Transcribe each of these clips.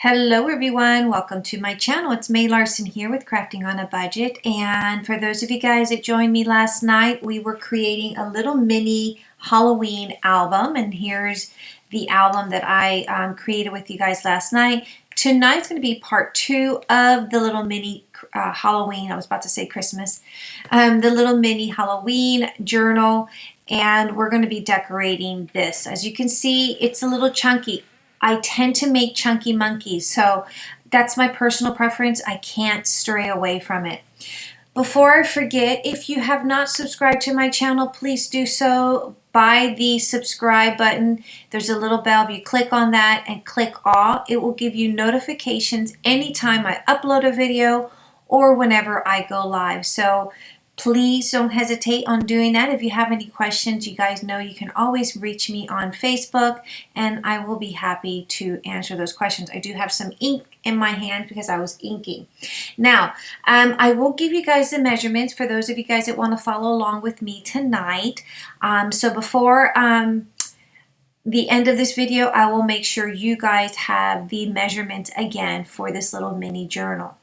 Hello everyone, welcome to my channel. It's May Larson here with Crafting on a Budget. And for those of you guys that joined me last night, we were creating a little mini Halloween album. And here's the album that I um, created with you guys last night. Tonight's going to be part two of the little mini uh, Halloween, I was about to say Christmas, um, the little mini Halloween journal. And we're going to be decorating this. As you can see, it's a little chunky. I tend to make chunky monkeys, so that's my personal preference. I can't stray away from it. Before I forget, if you have not subscribed to my channel, please do so by the subscribe button. There's a little bell. If you click on that and click all, it will give you notifications anytime I upload a video or whenever I go live. So Please don't hesitate on doing that. If you have any questions, you guys know you can always reach me on Facebook and I will be happy to answer those questions. I do have some ink in my hand because I was inking. Now, um, I will give you guys the measurements for those of you guys that want to follow along with me tonight. Um, so before um, the end of this video, I will make sure you guys have the measurements again for this little mini journal.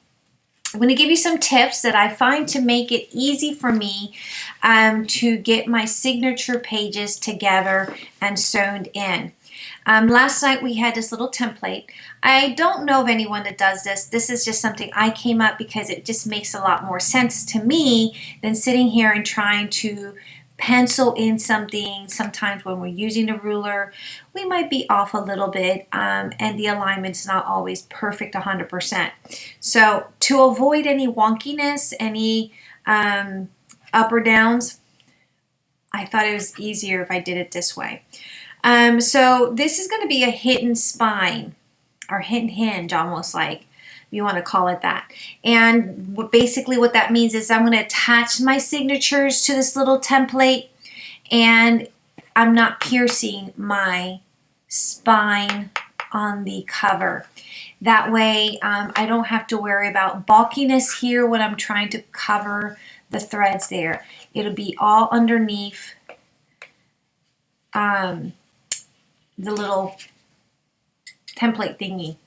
I'm going to give you some tips that I find to make it easy for me um, to get my signature pages together and sewn in. Um, last night we had this little template. I don't know of anyone that does this. This is just something I came up because it just makes a lot more sense to me than sitting here and trying to pencil in something. Sometimes when we're using a ruler, we might be off a little bit um, and the alignment's not always perfect 100%. So to avoid any wonkiness, any um, up or downs, I thought it was easier if I did it this way. Um, so this is going to be a hidden spine or hidden hinge almost like you want to call it that. And basically what that means is I'm going to attach my signatures to this little template and I'm not piercing my spine on the cover. That way um, I don't have to worry about bulkiness here when I'm trying to cover the threads there. It'll be all underneath um, the little template thingy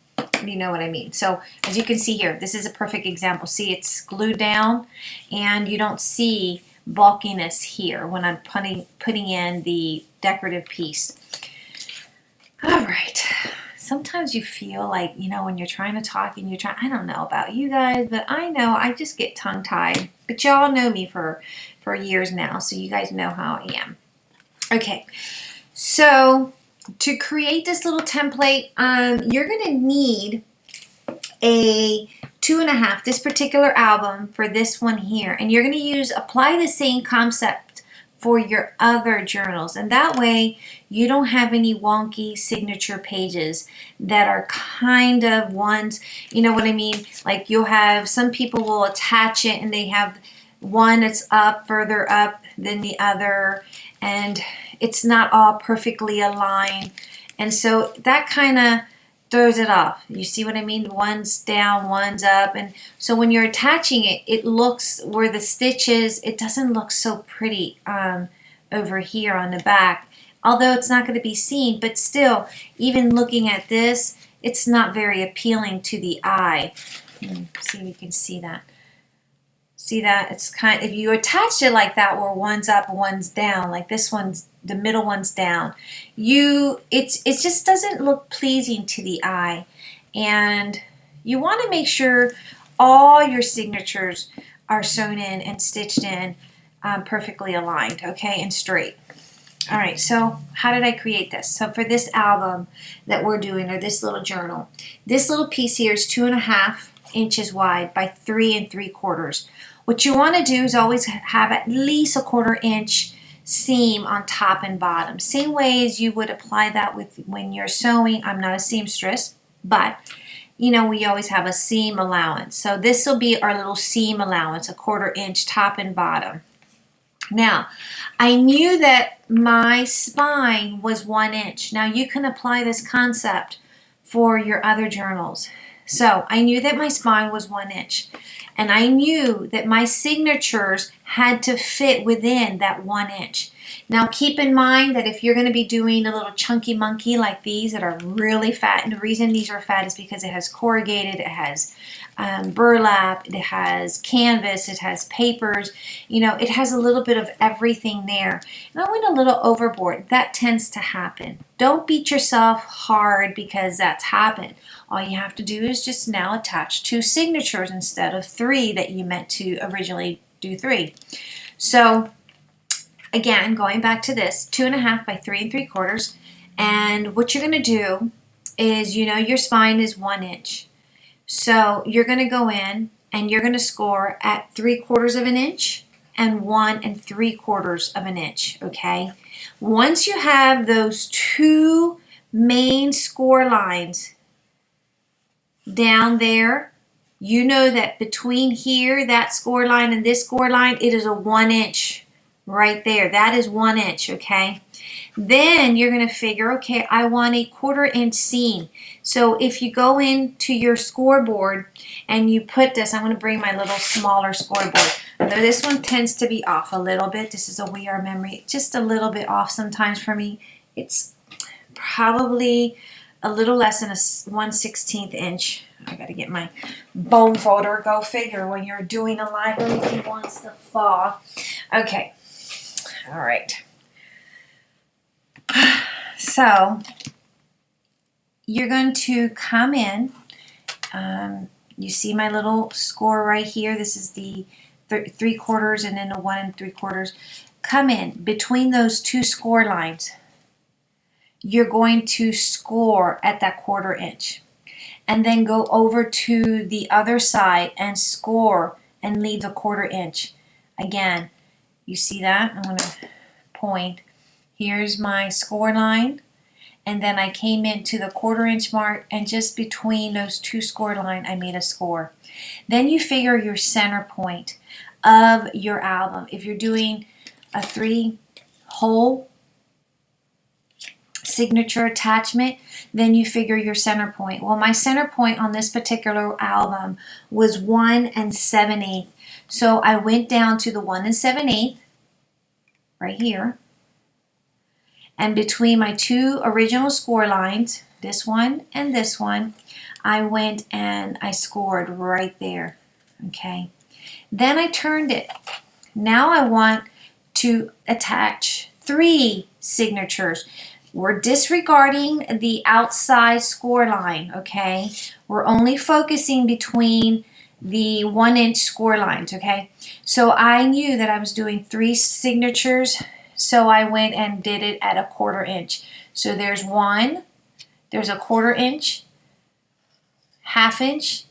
you know what I mean. So as you can see here, this is a perfect example. See, it's glued down and you don't see bulkiness here when I'm putting, putting in the decorative piece. All right. Sometimes you feel like, you know, when you're trying to talk and you're trying, I don't know about you guys, but I know I just get tongue tied. But y'all know me for, for years now, so you guys know how I am. Okay, so to create this little template, um, you're going to need a two and a half, this particular album for this one here. And you're going to use, apply the same concept for your other journals. And that way you don't have any wonky signature pages that are kind of ones, you know what I mean? Like you'll have, some people will attach it and they have one that's up further up than the other. And it's not all perfectly aligned. And so that kind of throws it off. You see what I mean? One's down, one's up. And so when you're attaching it, it looks where the stitches, it doesn't look so pretty um, over here on the back. Although it's not going to be seen, but still, even looking at this, it's not very appealing to the eye. Hmm, see if you can see that. See that? It's kind if you attach it like that where one's up, one's down, like this one's the middle one's down, you it's it just doesn't look pleasing to the eye. And you want to make sure all your signatures are sewn in and stitched in um, perfectly aligned, okay, and straight. All right, so how did I create this? So for this album that we're doing, or this little journal, this little piece here is two and a half inches wide by three and three quarters. What you want to do is always have at least a quarter inch seam on top and bottom. Same way as you would apply that with when you're sewing. I'm not a seamstress, but you know, we always have a seam allowance. So this will be our little seam allowance, a quarter inch top and bottom. Now, I knew that my spine was one inch. Now you can apply this concept for your other journals. So I knew that my spine was one inch and I knew that my signatures had to fit within that one inch. Now keep in mind that if you're going to be doing a little chunky monkey like these that are really fat, and the reason these are fat is because it has corrugated, it has um, burlap, it has canvas, it has papers, you know, it has a little bit of everything there. And I went a little overboard. That tends to happen. Don't beat yourself hard because that's happened. All you have to do is just now attach two signatures instead of three that you meant to originally do three. So again, going back to this, two and a half by three and three quarters. And what you're going to do is, you know, your spine is one inch. So you're going to go in and you're going to score at three quarters of an inch and one and three quarters of an inch, okay? Once you have those two main score lines down there, you know that between here, that score line and this score line, it is a one inch right there. That is one inch, okay? Then you're going to figure, okay, I want a quarter inch seam. So if you go into your scoreboard and you put this, I'm going to bring my little smaller scoreboard. Although this one tends to be off a little bit. This is a We R Memory. Just a little bit off sometimes for me. It's probably a little less than a 1 16th inch. I got to get my bone folder. Go figure when you're doing a live, everything wants to fall. Okay. All right. So you're going to come in. Um, you see my little score right here. This is the th three quarters and then a one and three quarters. Come in between those two score lines. You're going to score at that quarter inch and then go over to the other side and score and leave a quarter inch. Again, you see that? I'm going to point. Here's my score line and then I came into the quarter inch mark and just between those two score line I made a score. Then you figure your center point of your album. If you're doing a three hole signature attachment, then you figure your center point. Well, my center point on this particular album was 1 and 7 8 So I went down to the 1 and 7 8 right here and between my two original score lines, this one and this one, I went and I scored right there. Okay. Then I turned it. Now I want to attach three signatures. We're disregarding the outside score line, okay? We're only focusing between the one inch score lines, okay? So I knew that I was doing three signatures so I went and did it at a quarter inch. So there's one, there's a quarter inch, half inch,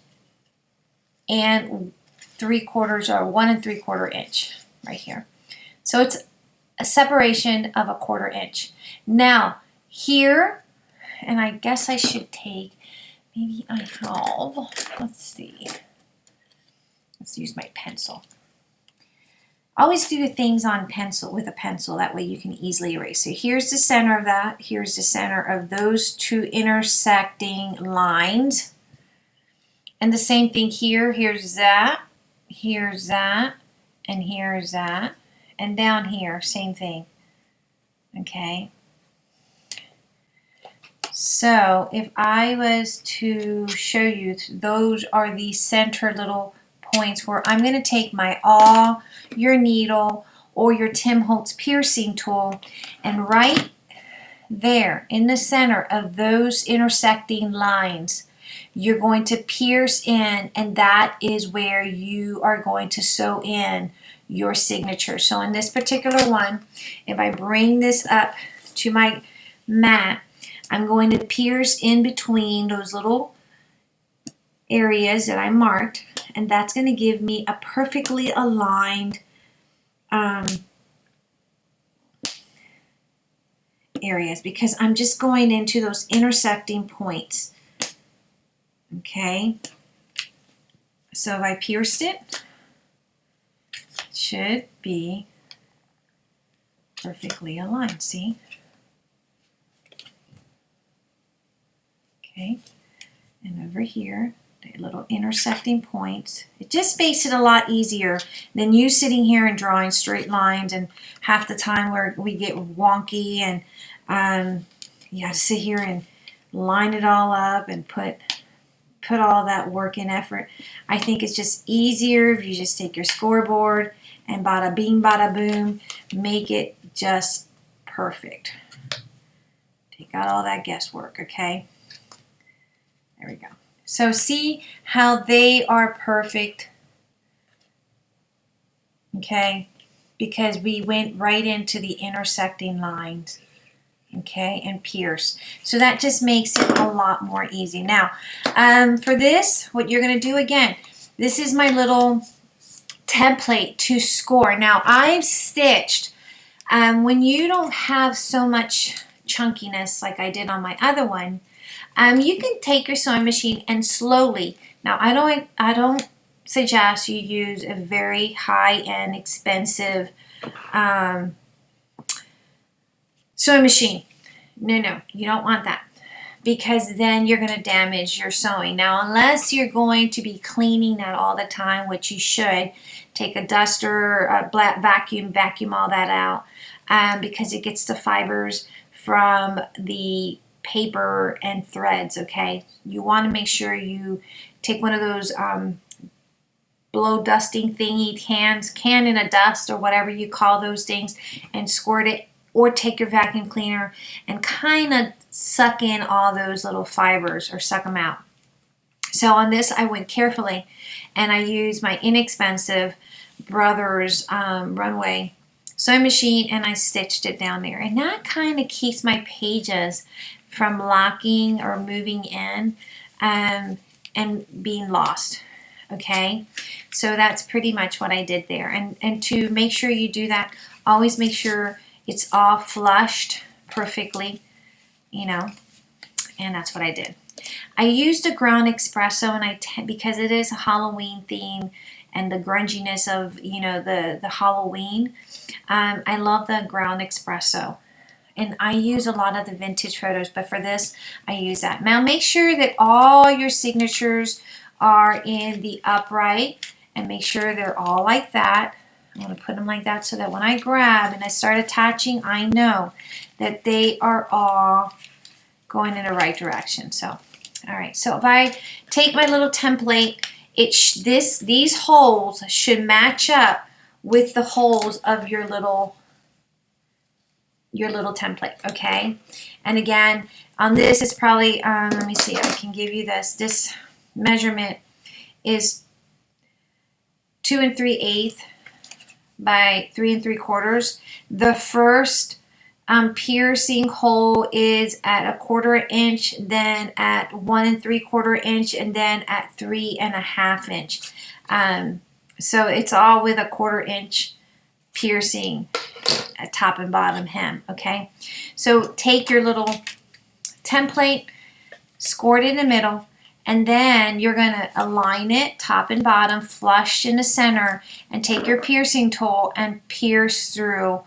and three quarters or one and three quarter inch right here. So it's a separation of a quarter inch. Now here, and I guess I should take, maybe I have, let's see, let's use my pencil. Always do things on pencil with a pencil. That way you can easily erase. So here's the center of that. Here's the center of those two intersecting lines. And the same thing here. Here's that. Here's that. And here's that. And down here, same thing. Okay. So if I was to show you, those are the center little points where I'm going to take my awl, your needle, or your Tim Holtz piercing tool and right there in the center of those intersecting lines, you're going to pierce in and that is where you are going to sew in your signature. So in this particular one, if I bring this up to my mat, I'm going to pierce in between those little areas that I marked and that's going to give me a perfectly aligned um, areas because I'm just going into those intersecting points. Okay, so if I pierced it, it should be perfectly aligned, see? Okay, and over here, little intersecting points. It just makes it a lot easier than you sitting here and drawing straight lines and half the time where we get wonky and um, you have to sit here and line it all up and put put all that work and effort. I think it's just easier if you just take your scoreboard and bada bing bada boom, make it just perfect. Take out all that guesswork, okay? There we go. So see how they are perfect, okay? Because we went right into the intersecting lines, okay, and pierce. So that just makes it a lot more easy. Now, um, for this, what you're going to do again, this is my little template to score. Now, I've stitched, um, when you don't have so much chunkiness like I did on my other one, um, you can take your sewing machine and slowly, now I don't, I don't suggest you use a very high-end expensive um, sewing machine. No, no, you don't want that because then you're going to damage your sewing. Now, unless you're going to be cleaning that all the time, which you should, take a duster, a black vacuum, vacuum all that out um, because it gets the fibers from the paper and threads, okay? You want to make sure you take one of those um, blow dusting thingy cans, can in a dust or whatever you call those things, and squirt it or take your vacuum cleaner and kind of suck in all those little fibers or suck them out. So on this, I went carefully and I used my inexpensive Brothers um, Runway sewing machine and I stitched it down there. And that kind of keeps my pages from locking or moving in um, and being lost. Okay, so that's pretty much what I did there. And, and to make sure you do that, always make sure it's all flushed perfectly, you know, and that's what I did. I used a ground espresso and I because it is a Halloween theme and the grunginess of you know the the Halloween. Um, I love the ground espresso and I use a lot of the vintage photos, but for this, I use that. Now make sure that all your signatures are in the upright and make sure they're all like that. I'm going to put them like that so that when I grab and I start attaching, I know that they are all going in the right direction. So, all right. So if I take my little template, it this these holes should match up with the holes of your little your little template, okay? And again, on this is probably, um, let me see, I can give you this. This measurement is two and three eighths by three and three quarters. The first um, piercing hole is at a quarter inch, then at one and three quarter inch, and then at three and a half inch. Um, so it's all with a quarter inch piercing top and bottom hem, okay? So take your little template, score it in the middle, and then you're going to align it top and bottom, flush in the center, and take your piercing tool and pierce through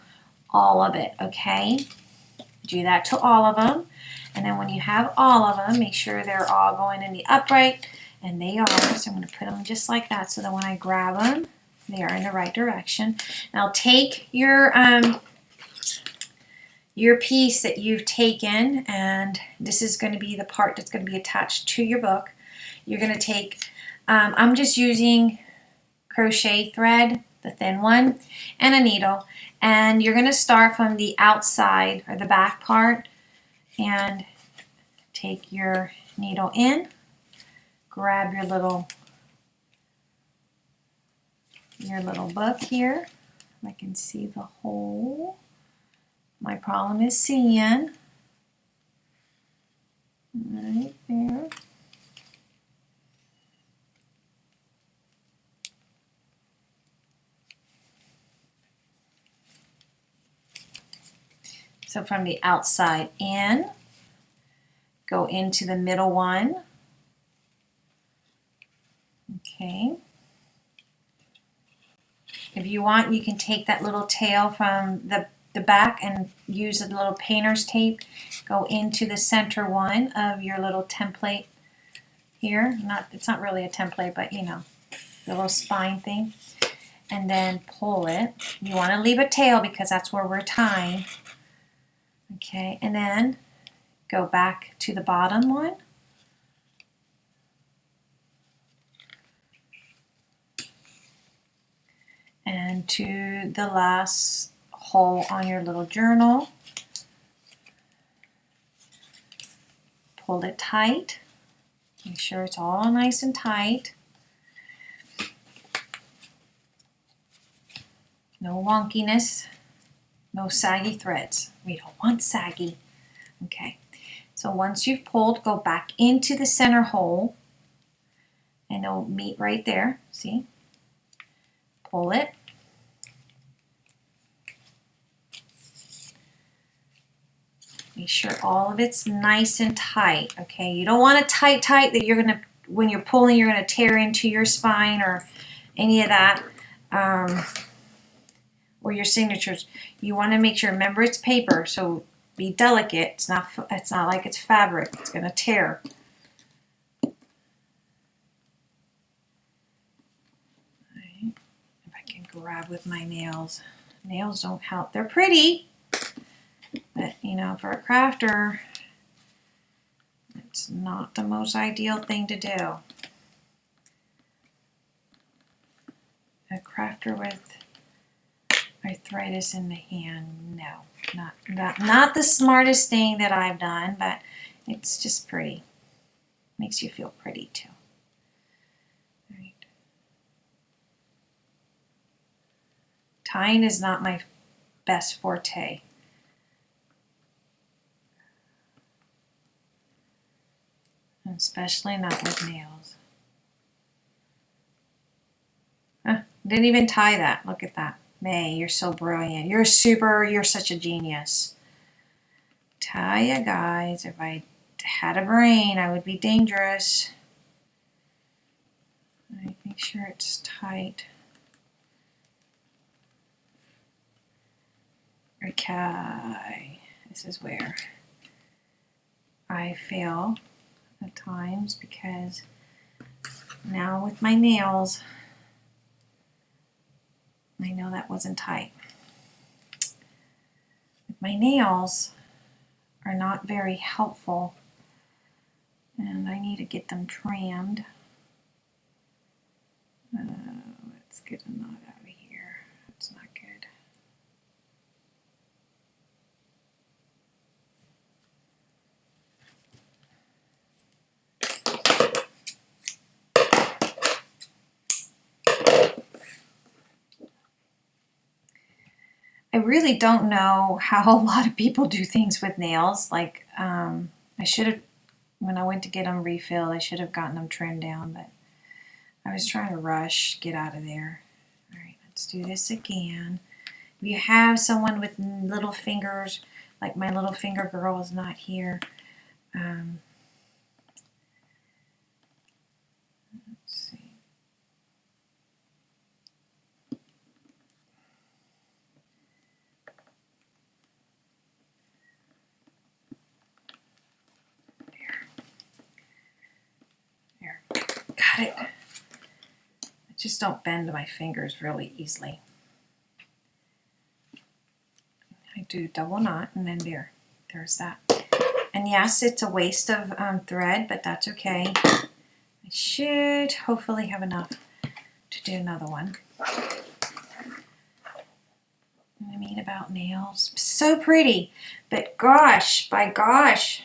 all of it, okay? Do that to all of them. And then when you have all of them, make sure they're all going in the upright, and they are. So I'm going to put them just like that so that when I grab them, they are in the right direction. Now take your um, your piece that you've taken, and this is going to be the part that's going to be attached to your book. You're going to take, um, I'm just using crochet thread, the thin one, and a needle. And you're going to start from the outside or the back part and take your needle in, grab your little your little book here. I can see the hole. My problem is seeing. Right there. So from the outside in, go into the middle one. Okay. If you want, you can take that little tail from the, the back and use a little painter's tape. Go into the center one of your little template here. Not It's not really a template, but you know, the little spine thing. And then pull it. You want to leave a tail because that's where we're tying. Okay, and then go back to the bottom one. And to the last hole on your little journal. Pull it tight. Make sure it's all nice and tight. No wonkiness, no saggy threads. We don't want saggy. Okay, so once you've pulled, go back into the center hole and it'll meet right there, see? Pull it. Make sure all of it's nice and tight, okay? You don't want it tight, tight that you're gonna, when you're pulling, you're gonna tear into your spine or any of that. Um, or your signatures. You want to make sure, remember it's paper, so be delicate. It's not, it's not like it's fabric. It's to tear. If I can grab with my nails. Nails don't help. They're pretty, but you know, for a crafter, it's not the most ideal thing to do. A crafter with arthritis in the hand. No, not, not, not the smartest thing that I've done, but it's just pretty. Makes you feel pretty too. Right. Tying is not my best forte. Especially not with nails. Huh, didn't even tie that. Look at that. May, you're so brilliant. You're super, you're such a genius. Tell you guys, if I had a brain, I would be dangerous. Right, make sure it's tight. Okay, this is where I fail at times because now with my nails, I know that wasn't tight. My nails are not very helpful and I need to get them trimmed. Uh, let's get a knot out of here. That's not good. I really don't know how a lot of people do things with nails. Like, um, I should have, when I went to get them refilled, I should have gotten them trimmed down, but I was trying to rush, get out of there. All right, let's do this again. If you have someone with little fingers, like my little finger girl is not here, um, It. I just don't bend my fingers really easily. I do double knot and then there, there's that. And yes, it's a waste of um, thread, but that's okay. I should hopefully have enough to do another one. I mean about nails. So pretty, but gosh, by gosh,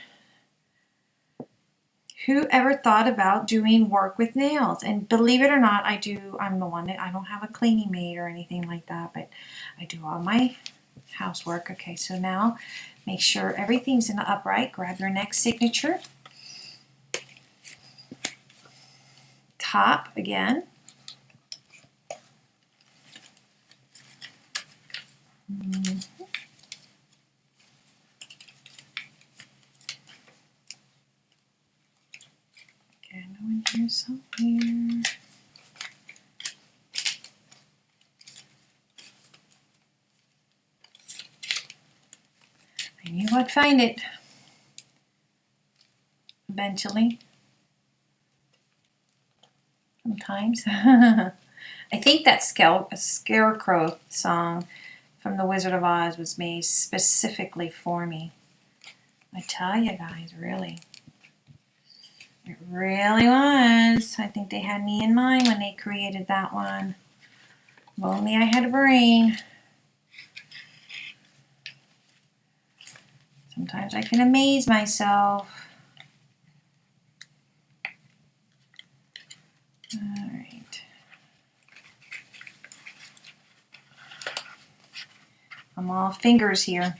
who ever thought about doing work with nails? And believe it or not, I do, I'm the one that, I don't have a cleaning maid or anything like that, but I do all my housework. Okay, so now make sure everything's in the upright. Grab your next signature. Top again. Mm -hmm. in here somewhere. I'd find it eventually. sometimes. I think that scare, Scarecrow song from The Wizard of Oz was made specifically for me. I tell you guys, really. It really was. I think they had me in mind when they created that one. If only I had a brain. Sometimes I can amaze myself. All right. I'm all fingers here.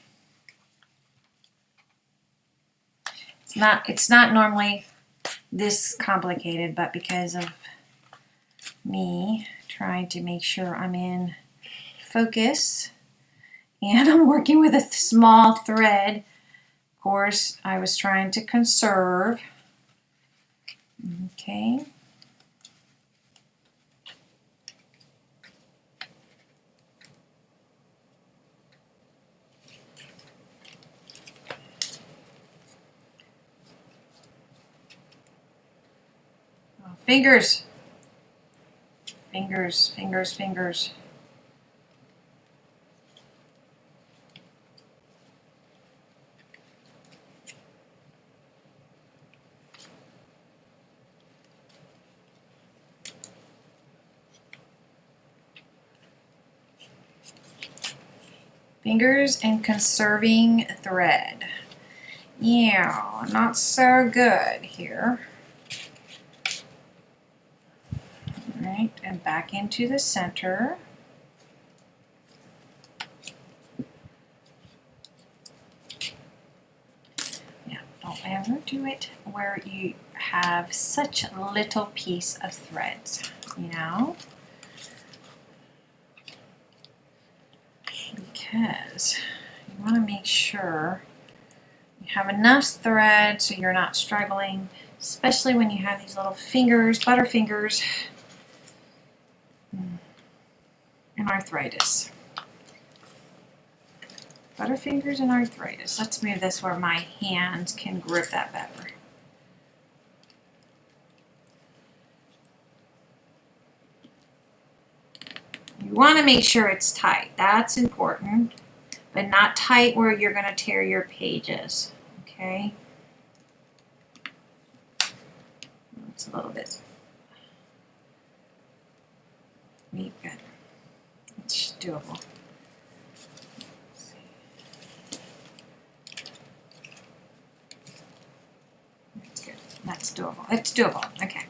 It's not it's not normally this complicated, but because of me trying to make sure I'm in focus and I'm working with a small thread course, I was trying to conserve. Okay. Oh, fingers. Fingers, fingers, fingers. Fingers and conserving thread. Yeah, not so good here. All right, and back into the center. Yeah, don't ever do it where you have such a little piece of threads, you know? Because you want to make sure you have enough thread so you're not struggling, especially when you have these little fingers, butter fingers, hmm. and arthritis. Butterfingers and arthritis. Let's move this where my hands can grip that better. You want to make sure it's tight. That's important. But not tight where you're going to tear your pages. Okay? It's a little bit neat. Good. It's doable. That's. That's doable. It's doable. Okay.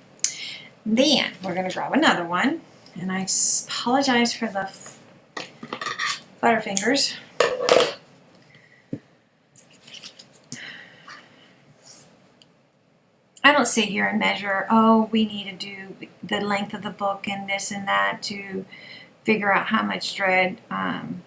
Then we're going to grab another one. And I apologize for the Butterfingers. I don't sit here and measure, oh, we need to do the length of the book and this and that to figure out how much thread. Um,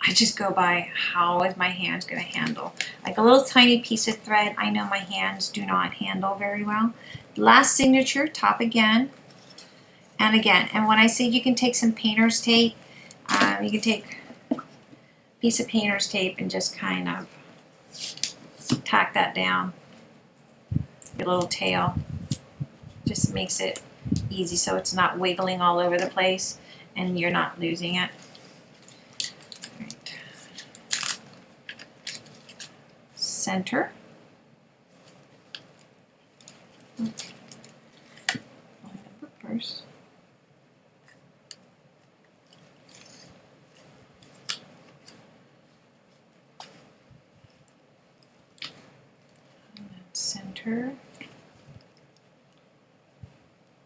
I just go by how is my hands going to handle. Like a little tiny piece of thread, I know my hands do not handle very well. Last signature, top again, and again. And when I say you can take some painter's tape, um, you can take a piece of painter's tape and just kind of tack that down. Your little tail. Just makes it easy so it's not wiggling all over the place and you're not losing it. Center. First. Center.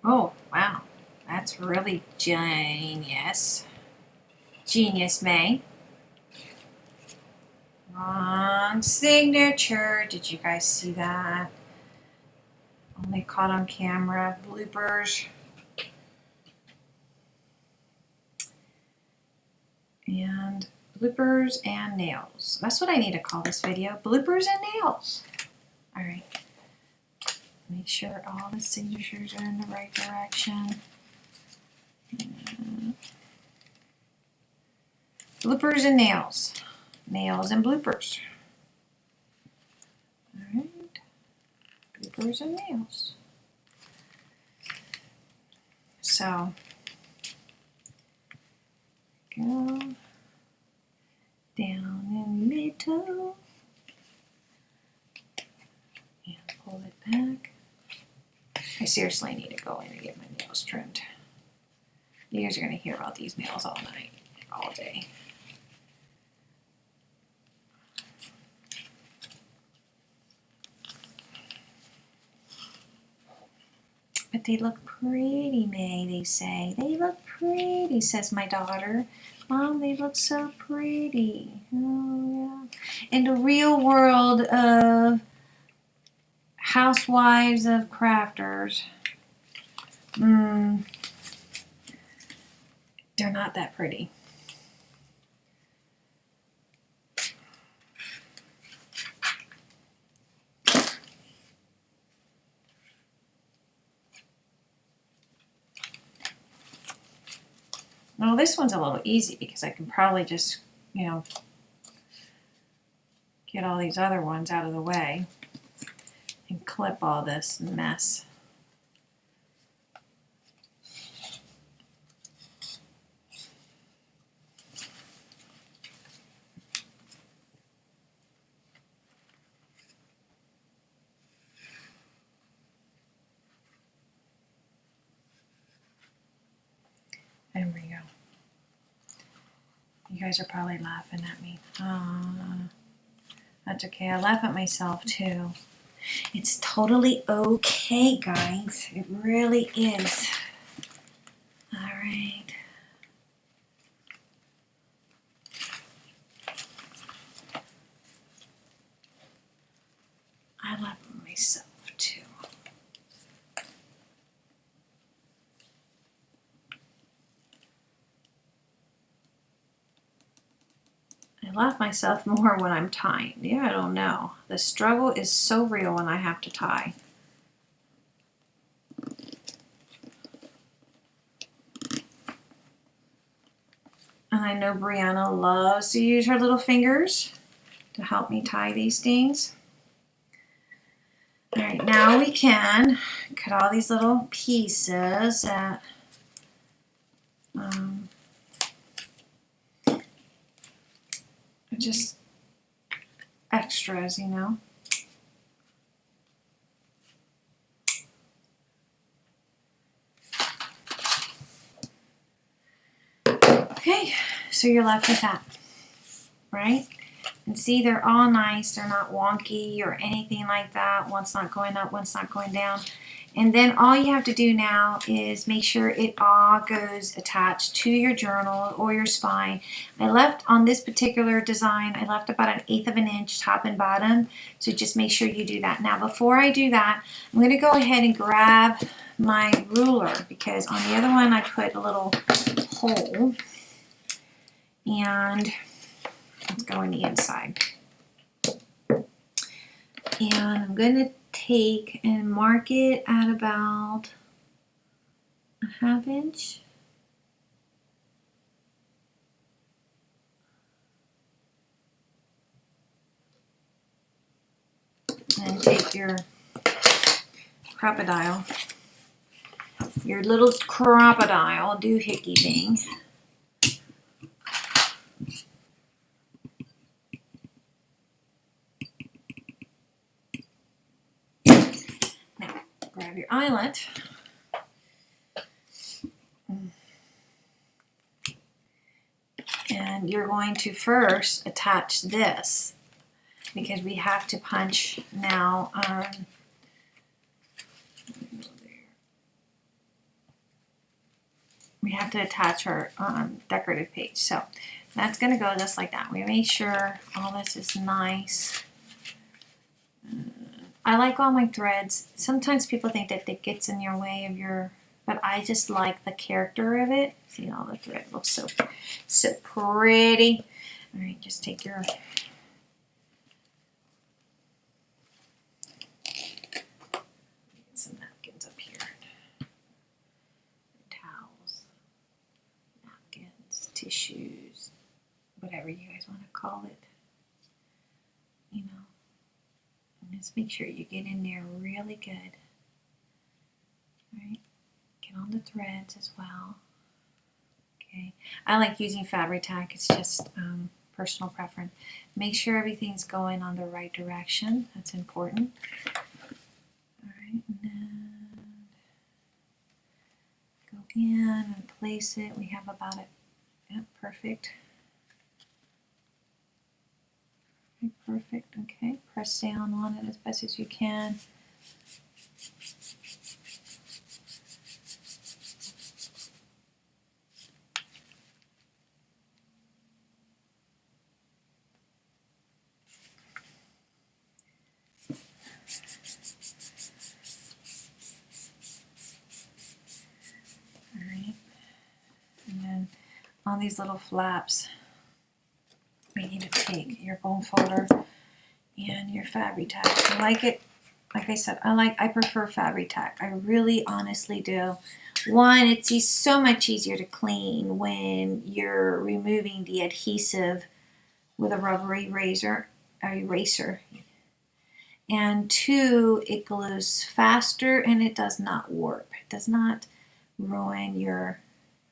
Oh, wow. That's really genius. Genius, May. Wrong signature. Did you guys see that? Only caught on camera. Bloopers. And bloopers and nails. That's what I need to call this video. Bloopers and nails. All right. Make sure all the signatures are in the right direction. And bloopers and nails. Nails and bloopers. Alright. Bloopers and nails. So go down in the middle and pull it back. I seriously need to go in and get my nails trimmed. You guys are going to hear about these nails all night, all day. But they look pretty, May, they say. They look pretty, says my daughter. Mom, they look so pretty. Oh, yeah. In the real world of housewives of crafters, mm, they're not that pretty. Well, this one's a little easy because I can probably just, you know, get all these other ones out of the way clip all this mess. There we go. You guys are probably laughing at me. Uh, that's okay. I laugh at myself too. It's totally okay, guys. It really is. All right. I laugh at myself too. Laugh myself more when I'm tying. Yeah, I don't know. The struggle is so real when I have to tie. And I know Brianna loves to use her little fingers to help me tie these things. All right, now we can cut all these little pieces that just extras, you know. Okay, so you're left with that, right? And see, they're all nice. They're not wonky or anything like that. One's not going up, one's not going down. And then all you have to do now is make sure it all goes attached to your journal or your spine. I left on this particular design, I left about an eighth of an inch top and bottom. So just make sure you do that. Now before I do that, I'm going to go ahead and grab my ruler because on the other one I put a little hole and let's go on the inside. And I'm going to take and mark it at about a half inch. And take your Crop-a-Dile, your little Crop-a-Dile doohickey thing. And you're going to first attach this because we have to punch now. Um, we have to attach our um, decorative page. So that's going to go just like that. We make sure all this is nice. I like all my threads. Sometimes people think that it gets in your way of your, but I just like the character of it. See all the thread looks so, so pretty. All right, just take your some napkins up here. Towels, napkins, tissues, whatever you guys want to call it. You know. Just make sure you get in there really good. All right, get on the threads as well. Okay, I like using Fabri-Tac. It's just um, personal preference. Make sure everything's going on the right direction. That's important. All right, go in and place it. We have about it. Yep, perfect. Perfect, okay. Press down on it as best as you can. Alright, and then on these little flaps, we need to take your bone folder and your Fabri-Tac. I like it, like I said, I like, I prefer Fabri-Tac. I really honestly do. One, it's so much easier to clean when you're removing the adhesive with a rubbery razor, or eraser. And two, it glues faster and it does not warp. It does not ruin your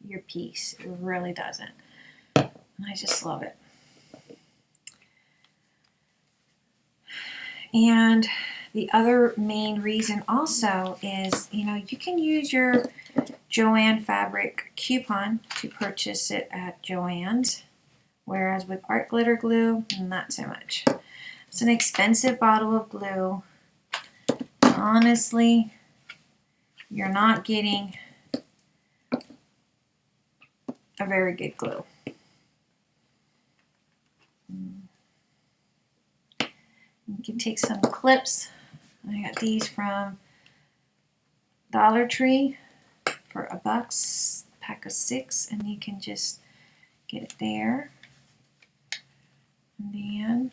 your piece. It really doesn't. I just love it. And the other main reason also is, you know, you can use your Joann fabric coupon to purchase it at Joann's, whereas with art glitter glue, not so much. It's an expensive bottle of glue. Honestly, you're not getting a very good glue. You can take some clips. I got these from Dollar Tree for a bucks, pack of six, and you can just get it there. And then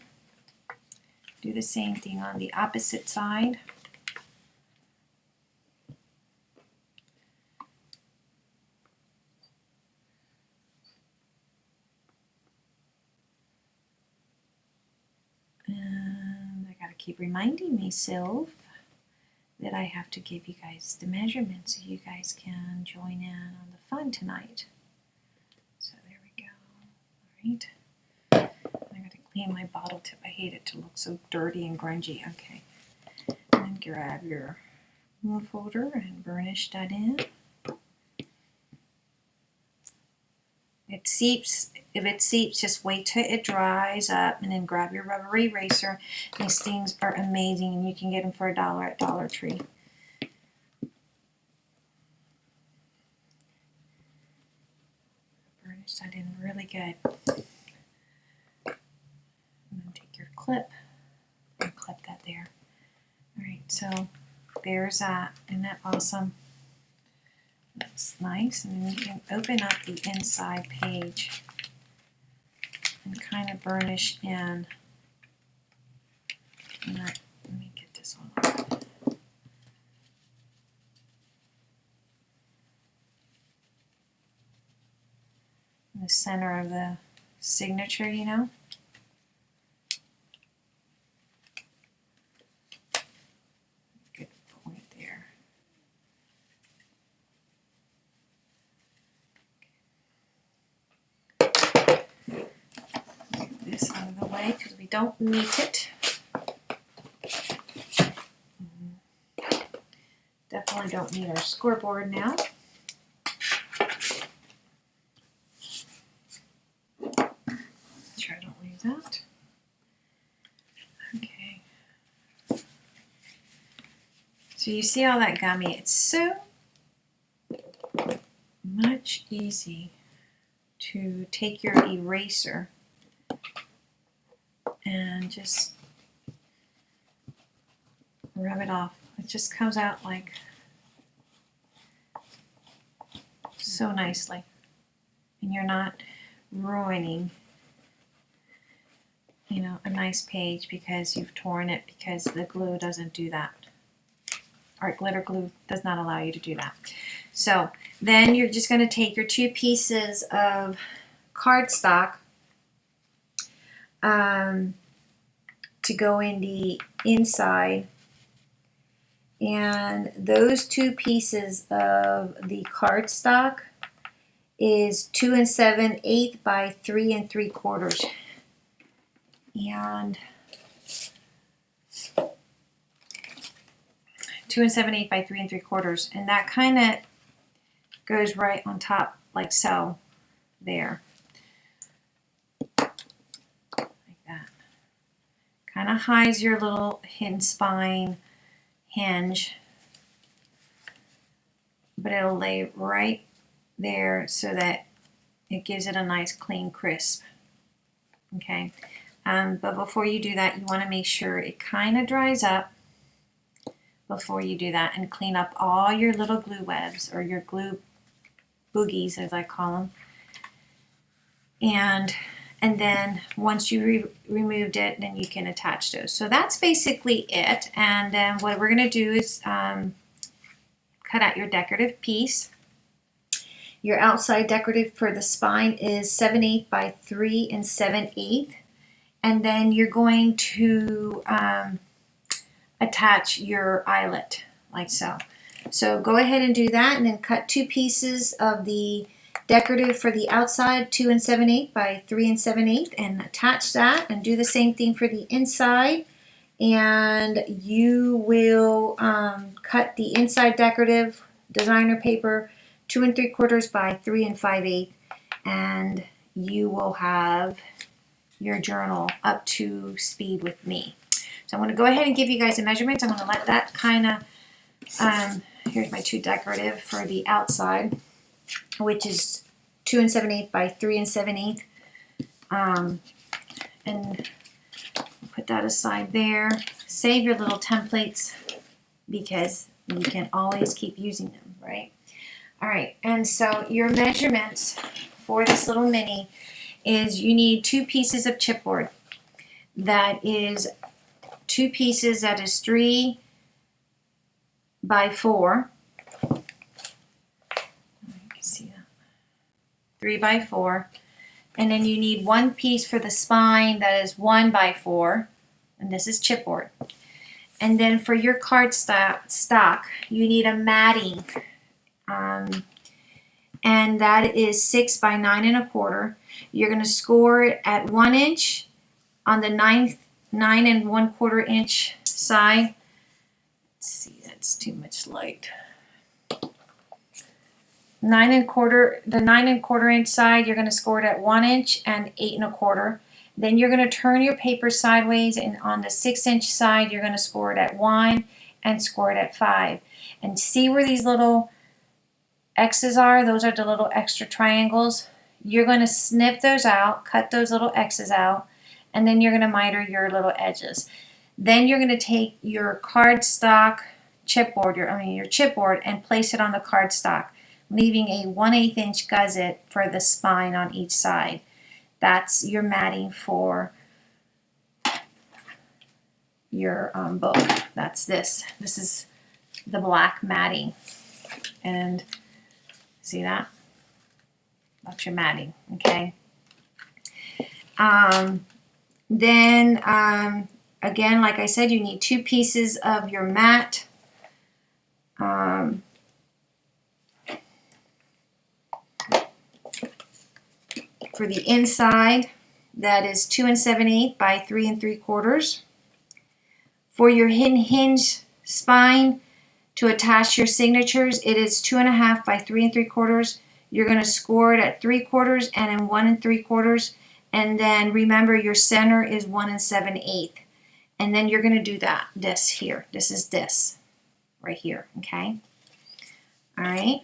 do the same thing on the opposite side. Keep reminding myself that I have to give you guys the measurements so you guys can join in on the fun tonight. So there we go. All right. I gotta clean my bottle tip. I hate it to look so dirty and grungy. Okay. And grab your folder and burnish that in. It seeps, if it seeps, just wait till it dries up and then grab your rubber eraser. These things are amazing and you can get them for a dollar at Dollar Tree. Burnish that in really good. And then take your clip and clip that there. Alright, so there's that. Isn't that awesome? Looks nice. And then you can open up the inside page and kind of burnish in. let me get this one In the center of the signature, you know. Don't need it. Definitely don't need our scoreboard now. Sure I don't leave that. Okay. So you see all that gummy? It's so much easy to take your eraser just rub it off. It just comes out like so nicely. And you're not ruining, you know, a nice page because you've torn it because the glue doesn't do that. Art glitter glue does not allow you to do that. So then you're just going to take your two pieces of cardstock um, to go in the inside And those two pieces of the cardstock is two and seven eighths by three and three quarters. And two and seven eighths by three and three quarters. And that kind of goes right on top like so there. Like that. Kind of hides your little hidden spine hinge. But it'll lay right there so that it gives it a nice clean crisp. Okay. Um, but before you do that, you want to make sure it kind of dries up before you do that and clean up all your little glue webs or your glue boogies as I call them. And and then once you re removed it, then you can attach those. So that's basically it. And then what we're going to do is um, cut out your decorative piece. Your outside decorative for the spine is 7 8 by 3 and 7 8 And then you're going to um, attach your eyelet like so. So go ahead and do that and then cut two pieces of the decorative for the outside 2 and 7 8 by 3 and 7 8 and attach that and do the same thing for the inside and you will um, cut the inside decorative designer paper 2 and 3 quarters by 3 and 5 8 and you will have your journal up to speed with me. So I'm going to go ahead and give you guys a measurement. I'm going to let that kind of um, here's my two decorative for the outside, which is 2 and 7 8 by 3 and 7 8. Um, and put that aside there. Save your little templates because you can always keep using them, right? All right, and so your measurements for this little mini is you need two pieces of chipboard. That is two pieces that is three by four. You can see that. Three by four. And then you need one piece for the spine that is one by four. And this is chipboard. And then for your card stock, you need a matting. Um, and that is six by nine and a quarter. You're going to score it at one inch on the nine, nine and one quarter inch side. Let's see that's too much light. Nine and quarter, the nine and quarter inch side, you're going to score it at one inch and eight and a quarter. Then you're going to turn your paper sideways and on the six inch side, you're going to score it at one and score it at five. And see where these little X's are? Those are the little extra triangles. You're going to snip those out, cut those little X's out, and then you're going to miter your little edges. Then you're going to take your cardstock chipboard, your, I mean your chipboard, and place it on the cardstock, leaving a 1 8 inch gusset for the spine on each side. That's your matting for your um, book. That's this. This is the black matting. And see that? That's your matting, okay? Um, then, um, again, like I said, you need two pieces of your mat um, for the inside, that is 2 and 7 8 by 3 and 3 quarters. For your hinge spine to attach your signatures, it is 2.5 by 3 and 3 quarters. You're going to score it at 3 quarters and in 1 and 3 quarters. And then remember your center is 1 and 7 8. And then you're going to do that, this here. This is this right here, okay? All right.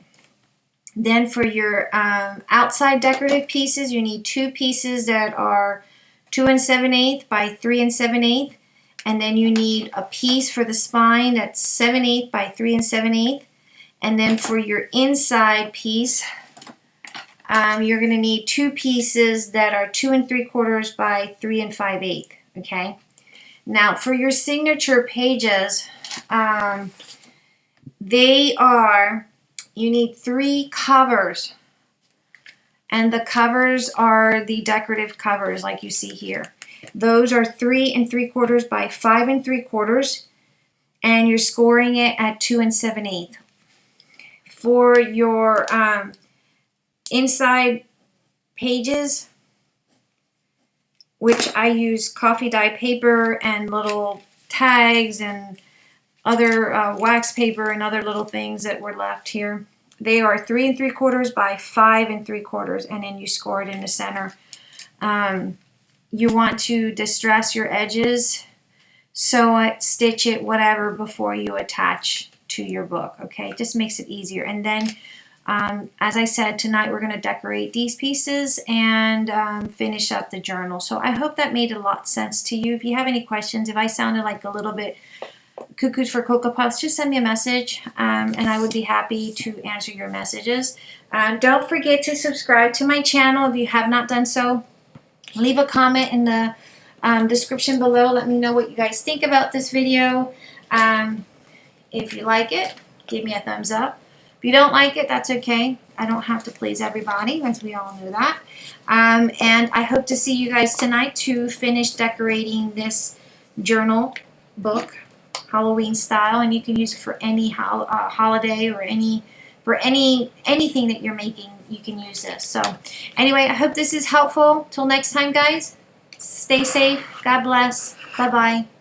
Then for your um, outside decorative pieces, you need two pieces that are 2 and 7 8 by 3 and 7 8 and then you need a piece for the spine that's 7 8 by 3 and 7 8 and then for your inside piece um, you're going to need two pieces that are 2 and 3 quarters by 3 and 5 8 okay? Now for your signature pages um, they are, you need three covers. And the covers are the decorative covers like you see here. Those are three and three quarters by five and three quarters. and you're scoring it at two and seven eighth. For your um, inside pages, which I use coffee dye paper and little tags and other uh, wax paper and other little things that were left here. They are three and three quarters by five and three quarters, and then you score it in the center. Um, you want to distress your edges, sew it, stitch it, whatever, before you attach to your book, okay? It just makes it easier. And then, um, as I said, tonight we're going to decorate these pieces and um, finish up the journal. So I hope that made a lot sense to you. If you have any questions, if I sounded like a little bit cuckoos for Cocoa Puffs, just send me a message um, and I would be happy to answer your messages. Um, don't forget to subscribe to my channel if you have not done so. Leave a comment in the um, description below. Let me know what you guys think about this video. Um, if you like it, give me a thumbs up. If you don't like it, that's okay. I don't have to please everybody, as we all know that. Um, and I hope to see you guys tonight to finish decorating this journal book Halloween style, and you can use it for any ho uh, holiday or any for any anything that you're making. You can use this. So, anyway, I hope this is helpful. Till next time, guys. Stay safe. God bless. Bye bye.